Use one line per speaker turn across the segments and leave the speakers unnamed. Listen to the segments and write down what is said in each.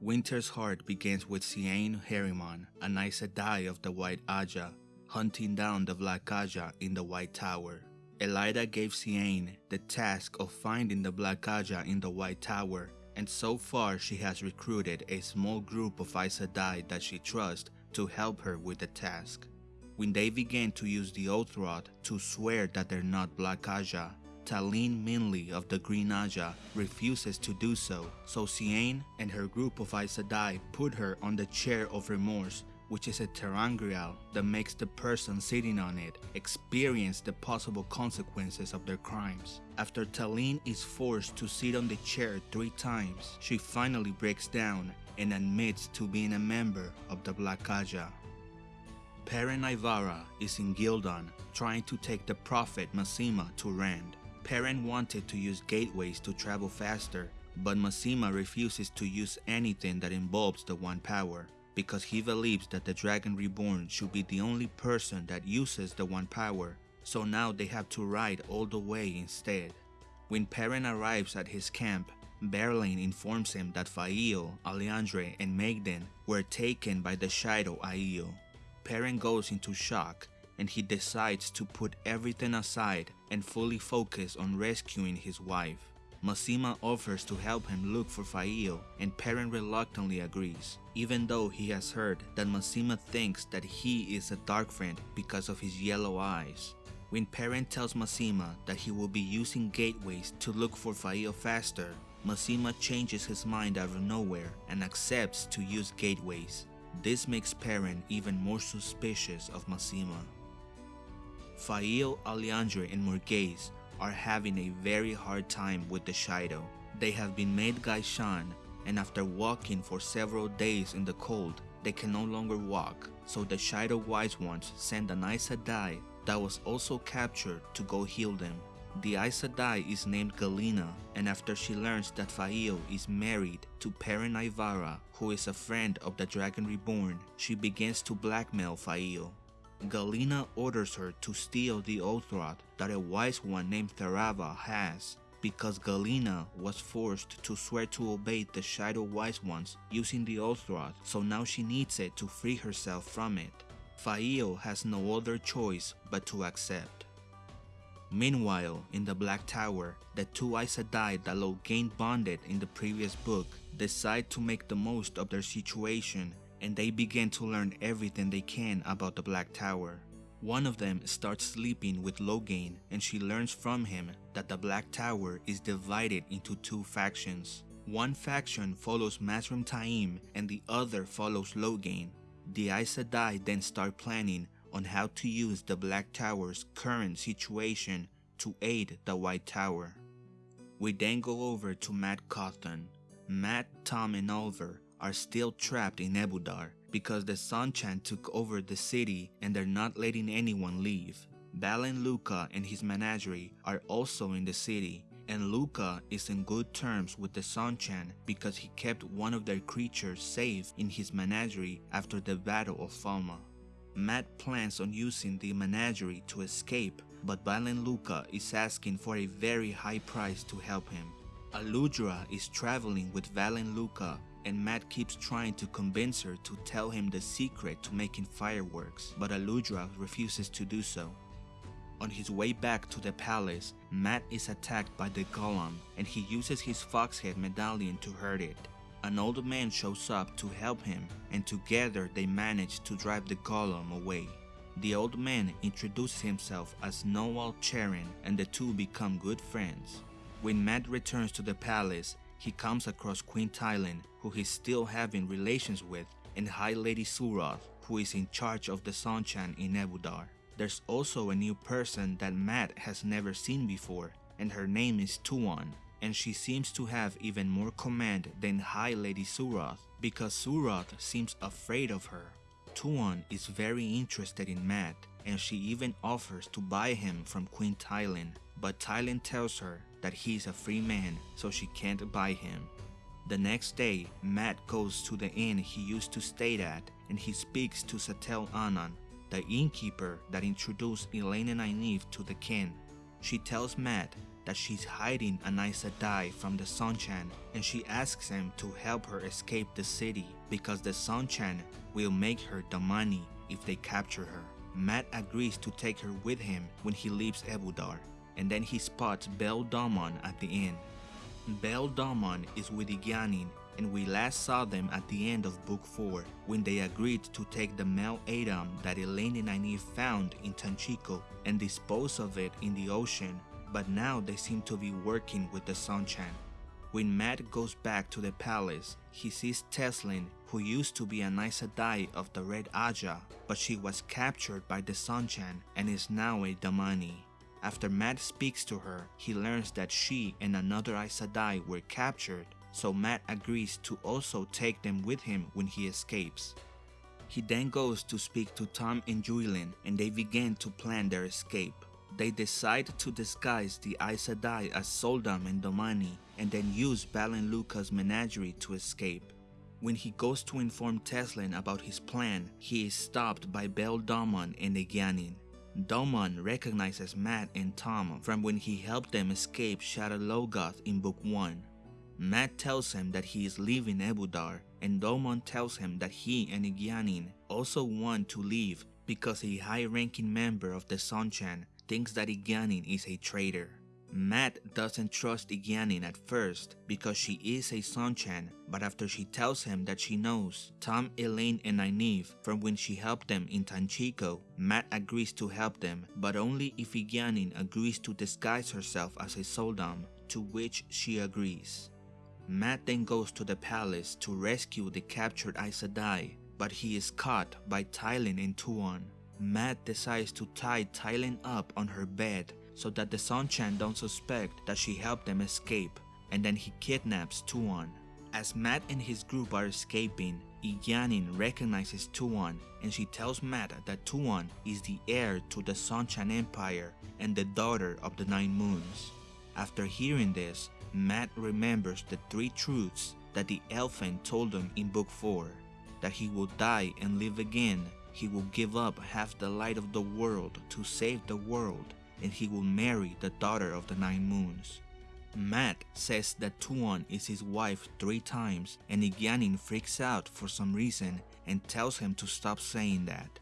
Winter's Heart begins with Seaine Herimon, an Aes of the White Ajah, hunting down the Black Ajah in the White Tower. Elaida gave Cian the task of finding the Black Ajah in the White Tower, and so far she has recruited a small group of Aes that she trusts to help her with the task. When they begin to use the Oath Rod to swear that they're not Black Ajah, Talene Minley of the Green Ajah refuses to do so, so Seaine and her group of Aes Sedai put her on the Chair of Remorse, which is a ter'angreal that makes the person sitting on it experience the possible consequences of their crimes. After Talene is forced to sit on the chair three times, she finally breaks down and admits to being a member of the Black Ajah. Perrin Aybara is in Ghealdan trying to take the prophet Masema to Rand. Perrin wanted to use gateways to travel faster, but Masema refuses to use anything that involves the One Power because he believes that the Dragon Reborn should be the only person that uses the One Power, so now they have to ride all the way instead. When Perrin arrives at his camp, Berelain informs him that Faile, Aliandre, and Maighdin were taken by the Shaido Aiel. Perrin goes into shock and he decides to put everything aside and fully focus on rescuing his wife. Masema offers to help him look for Faile and Perrin reluctantly agrees, even though he has heard that Masema thinks that he is a dark friend because of his yellow eyes. When Perrin tells Masema that he will be using gateways to look for Faile faster, Masema changes his mind out of nowhere and accepts to use gateways. This makes Perrin even more suspicious of Masema. Faile, Aliandre and Morgase are having a very hard time with the Shaido. They have been made gai'shain, and after walking for several days in the cold, they can no longer walk, so the Shaido Wise Ones send an Aes Sedai that was also captured to go heal them. The Aes Sedai is named Galena, and after she learns that Faile is married to Perrin Aybara, who is a friend of the Dragon Reborn, she begins to blackmail Faile. Galena orders her to steal the Oath Rod that a wise one named Therava has because Galena was forced to swear to obey the Shaido Wise Ones using the Oath Rod, so now she needs it to free herself from it. Faile has no other choice but to accept. Meanwhile, in the Black Tower, the two Aes Sedai that Logain bonded in the previous book decide to make the most of their situation and they begin to learn everything they can about the Black Tower. One of them starts sleeping with Logain and she learns from him that the Black Tower is divided into two factions. One faction follows Mazrim Taim and the other follows Logain. The Aes Sedai then start planning on how to use the Black Tower's current situation to aid the White Tower. We then go over to Mat Cauthon. Mat, Tom, and Olver are still trapped in Ebou Dar because the Seanchan took over the city and they're not letting anyone leave. Valan Luca and his menagerie are also in the city and Luca is in good terms with the Seanchan because he kept one of their creatures safe in his menagerie after the Battle of Falme. Mat plans on using the menagerie to escape but Valan Luca is asking for a very high price to help him. Aludra is traveling with Valan Luca and Mat keeps trying to convince her to tell him the secret to making fireworks, but Aludra refuses to do so. On his way back to the palace, Mat is attacked by the gholam and he uses his foxhead medallion to hurt it. An old man shows up to help him and together they manage to drive the gholam away. The old man introduces himself as Noal Charin and the two become good friends. When Mat returns to the palace, he comes across Queen Tylin, who he's still having relations with, and High Lady Suroth, who is in charge of the Seanchan in Ebou Dar. There's also a new person that Mat has never seen before, and her name is Tuon, and she seems to have even more command than High Lady Suroth, because Suroth seems afraid of her. Tuon is very interested in Mat, and she even offers to buy him from Queen Tylin, but Tylin tells her that he's a free man, so she can't buy him. The next day, Mat goes to the inn he used to stay at and he speaks to Setalle Anan, the innkeeper that introduced and Nynaeve to the kin. She tells Mat that she's hiding an Aes Sedai from the Seanchan and she asks him to help her escape the city because the Seanchan will make her the money if they capture her. Mat agrees to take her with him when he leaves Ebou Dar and then he spots Bayle Domon at the inn. Bayle Domon is with Egeanin and we last saw them at the end of book 4 when they agreed to take the male a'dam that Elayne and Nynaeve found in Tanchico and dispose of it in the ocean but now they seem to be working with the Seanchan. When Mat goes back to the palace, he sees Teslyn, who used to be an Aes Sedai of the Red Ajah, but she was captured by the Seanchan and is now a damane. After Mat speaks to her, he learns that she and another Aes Sedai were captured, so Mat agrees to also take them with him when he escapes. He then goes to speak to Tom and Juilin and they begin to plan their escape. They decide to disguise the Aes Sedai as sul'dam and damane and then use Valan Luca's menagerie to escape. When he goes to inform Teslyn about his plan, he is stopped by Bayle Domon and Egeanin. Domon recognizes Mat and Tom from when he helped them escape Shadar Logoth in Book 1. Mat tells him that he is leaving Ebou Dar, and Domon tells him that he and Egeanin also want to leave because a high-ranking member of the Seanchan thinks that Egeanin is a traitor. Mat doesn't trust Egeanin at first because she is a Seanchan, but after she tells him that she knows Tom, Elayne, and Nynaeve from when she helped them in Tanchico, Mat agrees to help them, but only if Egeanin agrees to disguise herself as a sul'dam, to which she agrees. Mat then goes to the palace to rescue the captured Aes Sedai, but he is caught by Tylin and Tuon. Mat decides to tie Tylin up on her bed that the Seanchan don't suspect that she helped them escape, and then he kidnaps Tuon. As Mat and his group are escaping, Egeanin recognizes Tuon and she tells Mat that Tuon is the heir to the Seanchan Empire and the daughter of the Nine Moons. After hearing this, Mat remembers the three truths that the Eelfinn told him in Book 4 that he will die and live again, he will give up half the light of the world to save the world, and he will marry the daughter of the Nine Moons. Mat says that Tuon is his wife three times, and Egeanin freaks out for some reason and tells him to stop saying that.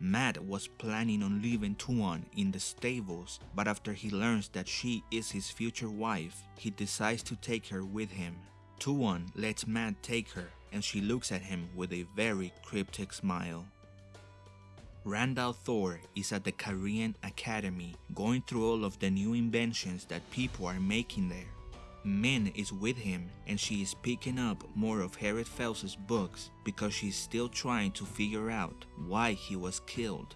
Mat was planning on leaving Tuon in the stables, but after he learns that she is his future wife, he decides to take her with him. Tuon lets Mat take her, and she looks at him with a very cryptic smile. Rand Thor is at the Cairhien Academy going through all of the new inventions that people are making there. Min is with him and she is picking up more of Herid Fel's books because she's still trying to figure out why he was killed.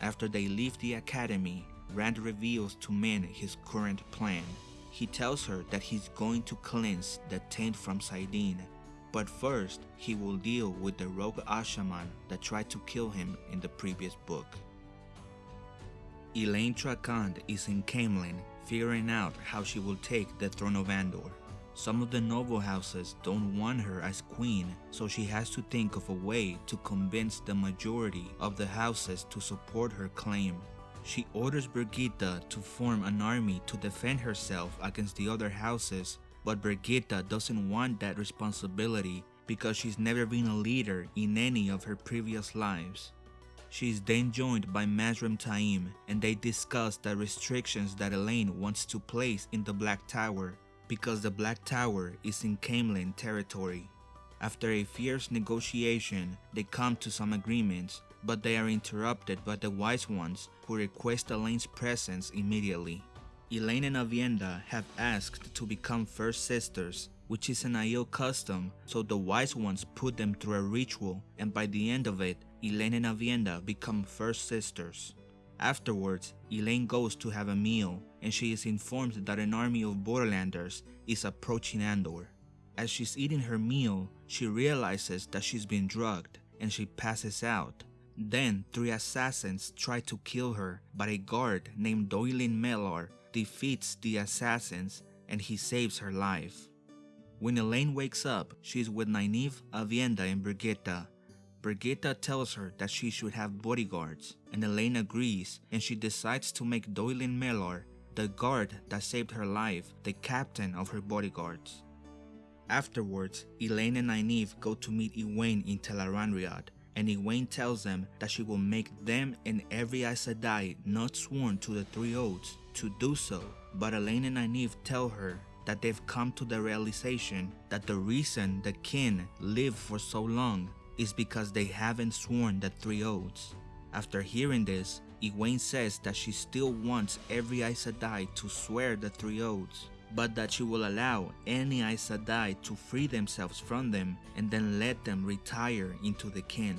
After they leave the academy, Rand reveals to Min his current plan. He tells her that he's going to cleanse the taint from saidin but first, he will deal with the rogue Asha'man that tried to kill him in the previous book. Elayne Trakand is in Caemlyn figuring out how she will take the throne of Andor. Some of the noble houses don't want her as queen, so she has to think of a way to convince the majority of the houses to support her claim. She orders Birgitte to form an army to defend herself against the other houses but Birgitte doesn't want that responsibility because she's never been a leader in any of her previous lives. She is then joined by Mazrim Taim and they discuss the restrictions that Elayne wants to place in the Black Tower because the Black Tower is in Caemlyn territory. After a fierce negotiation, they come to some agreements, but they are interrupted by the Wise Ones who request Elayne's presence immediately. Elayne and Aviendha have asked to become first sisters, which is an Aiel custom, so the wise ones put them through a ritual and by the end of it, Elayne and Aviendha become first sisters. Afterwards, Elayne goes to have a meal and she is informed that an army of Borderlanders is approaching Andor. As she's eating her meal, she realizes that she's been drugged and she passes out. Then, three assassins try to kill her, but a guard named Doilin Mellar defeats the assassins and he saves her life. When Elayne wakes up, she's with Nynaeve, Aviendha, and Birgitte. Birgitte tells her that she should have bodyguards, and Elayne agrees and she decides to make Doilin Mellar the guard that saved her life, the captain of her bodyguards. Afterwards, Elayne and Nynaeve go to meet Egwene in Tel'aran'rhiod, and Egwene tells them that she will make them and every Aes Sedai not sworn to the Three Oaths to do so, but Elayne and Nynaeve tell her that they've come to the realization that the reason the kin live for so long is because they haven't sworn the Three Oaths. After hearing this, Egwene says that she still wants every Aes Sedai to swear the Three Oaths, but that she will allow any Aes Sedai to free themselves from them and then let them retire into the kin.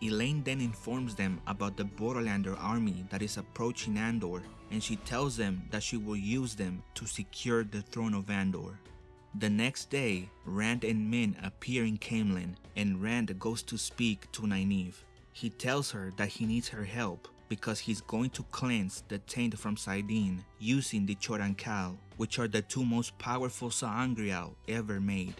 Elayne then informs them about the Borderlander army that is approaching Andor and she tells them that she will use them to secure the throne of Andor. The next day, Rand and Min appear in Caemlyn and Rand goes to speak to Nynaeve. He tells her that he needs her help because he's going to cleanse the taint from saidin using the Choedan which are the two most powerful sa'angreal ever made.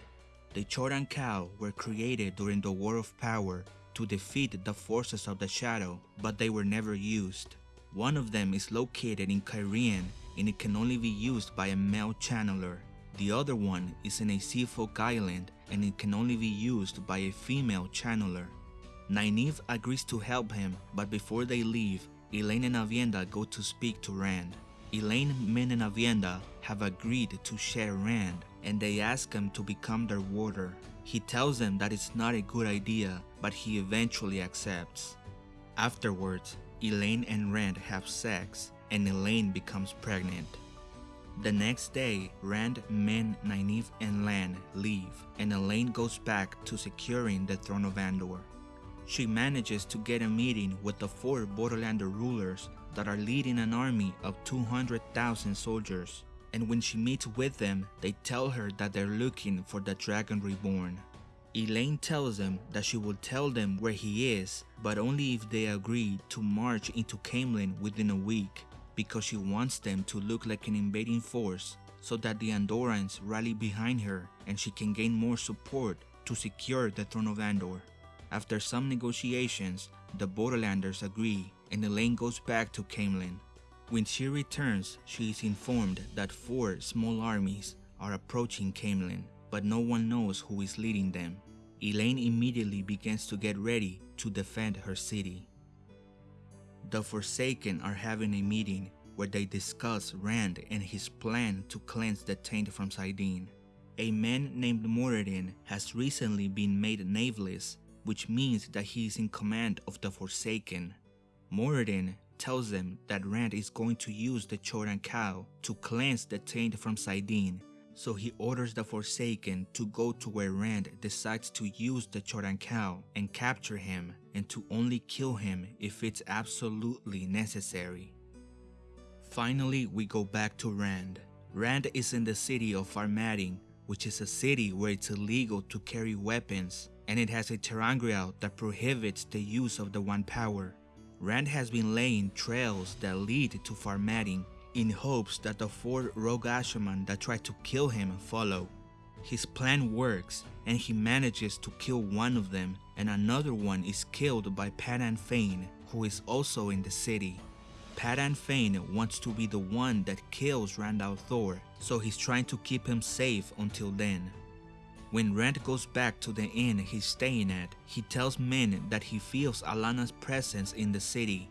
The Choedan were created during the War of Power to defeat the forces of the Shadow, but they were never used. One of them is located in Cairhien and it can only be used by a male channeler. The other one is in a seafolk island and it can only be used by a female channeler. Nynaeve agrees to help him, but before they leave, Elayne and Aviendha go to speak to Rand. Elayne, Min, and Aviendha have agreed to share Rand, and they ask him to become their warder. He tells them that it's not a good idea, but he eventually accepts. Afterwards, Elayne and Rand have sex, and Elayne becomes pregnant. The next day, Rand, Min, Nynaeve, and Lan leave, and Elayne goes back to securing the throne of Andor. She manages to get a meeting with the four Borderlander rulers that are leading an army of 200,000 soldiers. And when she meets with them, they tell her that they're looking for the Dragon Reborn. Elayne tells them that she will tell them where he is, but only if they agree to march into Caemlyn within a week, because she wants them to look like an invading force so that the Andorans rally behind her and she can gain more support to secure the throne of Andor. After some negotiations, the Borderlanders agree and Elayne goes back to Caemlyn. When she returns, she is informed that four small armies are approaching Caemlyn, but no one knows who is leading them. Elayne immediately begins to get ready to defend her city. The Forsaken are having a meeting where they discuss Rand and his plan to cleanse the taint from saidin. A man named Moridin has recently been made Nae'blis which means that he is in command of the Forsaken. Moridin tells them that Rand is going to use the Choedan Kal to cleanse the taint from saidin, so he orders the Forsaken to go to where Rand decides to use the Choedan Kal and capture him and to only kill him if it's absolutely necessary. Finally, we go back to Rand. Rand is in the city of Far Madding, which is a city where it's illegal to carry weapons and it has a ter'angreal that prohibits the use of the One Power. Rand has been laying trails that lead to Far Madding in hopes that the four rogue Asha'man that tried to kill him follow. His plan works and he manages to kill one of them and another one is killed by Padan Fain who is also in the city. Padan Fain wants to be the one that kills Rand al'Thor so he's trying to keep him safe until then. When Rand goes back to the inn he's staying at, he tells Min that he feels Alanna's presence in the city.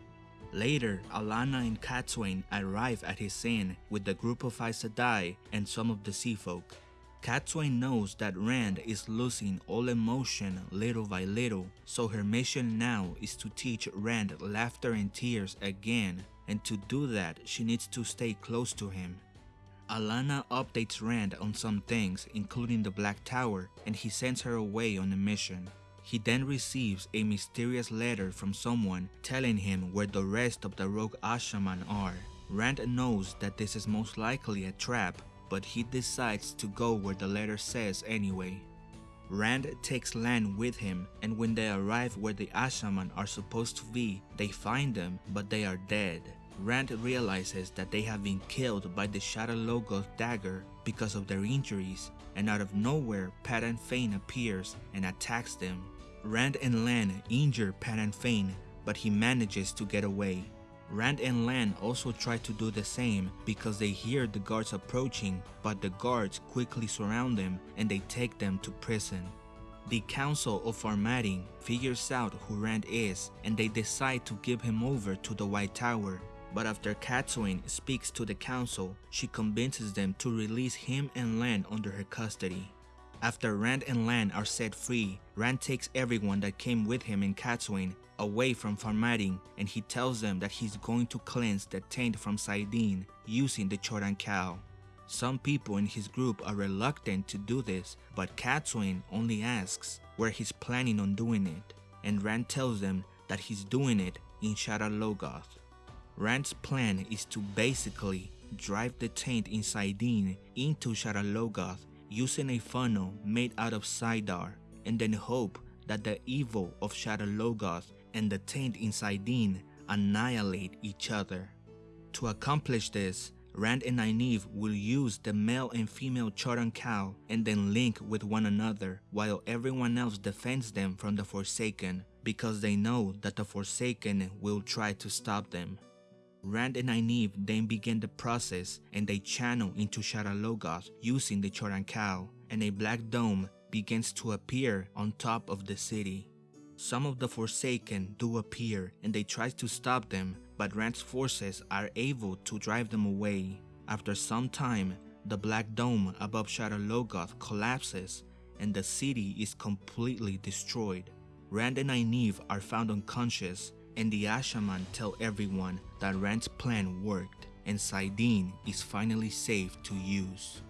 Later, Alanna and Cadsuane arrive at his inn with a group of Aes Sedai and some of the Sea Folk. Cadsuane knows that Rand is losing all emotion little by little, so her mission now is to teach Rand laughter and tears again, and to do that she needs to stay close to him. Alanna updates Rand on some things, including the Black Tower, and he sends her away on a mission. He then receives a mysterious letter from someone telling him where the rest of the rogue Asha'man are. Rand knows that this is most likely a trap, but he decides to go where the letter says anyway. Rand takes Lan with him, and when they arrive where the Asha'man are supposed to be, they find them, but they are dead. Rand realizes that they have been killed by the Shadar Logoth dagger because of their injuries, and out of nowhere Padan Fain appears and attacks them. Rand and Lan injure Padan Fain, but he manages to get away. Rand and Lan also try to do the same because they hear the guards approaching, but the guards quickly surround them and they take them to prison. The Council of Armading figures out who Rand is and they decide to give him over to the White Tower. But after Cadsuane speaks to the council, she convinces them to release him and Lan under her custody. After Rand and Lan are set free, Rand takes everyone that came with him in Cadsuane away from Far Madding and he tells them that he's going to cleanse the taint from saidin using the Choedan Kal. Some people in his group are reluctant to do this, but Cadsuane only asks where he's planning on doing it, and Rand tells them that he's doing it in Shadar Logoth. Rand's plan is to basically drive the taint in saidin into Shadar Logoth using a funnel made out of saidar and then hope that the evil of Shadar Logoth and the taint in annihilate each other. To accomplish this, Rand and Nynaeve will use the male and female Choedan Kal and then link with one another while everyone else defends them from the Forsaken because they know that the Forsaken will try to stop them. Rand and Nynaeve then begin the process and they channel into Shadar Logoth using the Choedan and a black dome begins to appear on top of the city. Some of the Forsaken do appear and they try to stop them, but Rand's forces are able to drive them away. After some time, the black dome above Shadar Logoth collapses and the city is completely destroyed. Rand and Nynaeve are found unconscious and the Asha'man tell everyone that Rand's plan worked and saidin is finally safe to use.